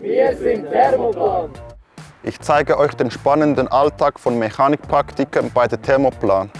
Wir sind Thermoplan. Ich zeige euch den spannenden Alltag von Mechanikpraktikern bei der Thermoplan.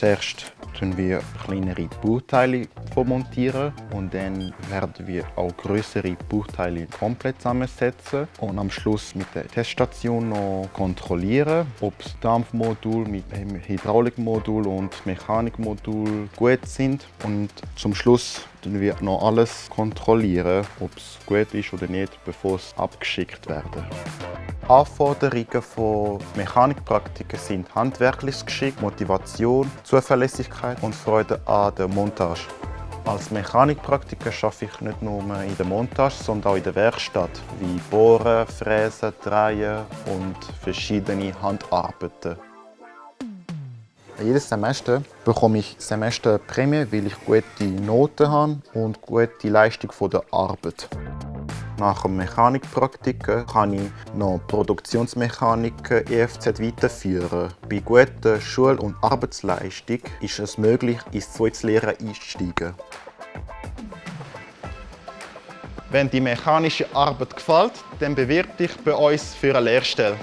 Zuerst tun wir kleinere Bauteile montieren und dann werden wir auch größere Bauteile komplett zusammensetzen und am Schluss mit der Teststation noch kontrollieren, ob das Dampfmodul mit dem Hydraulikmodul und Mechanikmodul gut sind und zum Schluss tun wir noch alles kontrollieren, ob es gut ist oder nicht, bevor es abgeschickt werden. Anforderungen von Mechanikpraktikern sind handwerkliches Geschick, Motivation, Zuverlässigkeit und Freude an der Montage. Als Mechanikpraktiker arbeite ich nicht nur in der Montage, sondern auch in der Werkstatt, wie Bohren, Fräsen, Drehen und verschiedene Handarbeiten. Jedes Semester bekomme ich Semesterprämie, weil ich gute Noten habe und gute Leistung der Arbeit. Nach dem Mechanikpraktiker kann ich noch Produktionsmechanik EFZ weiterführen. Bei guter Schul- und Arbeitsleistung ist es möglich, ins zweite Lehren einzusteigen. Wenn die mechanische Arbeit gefällt, dann bewirb dich bei uns für eine Lehrstelle.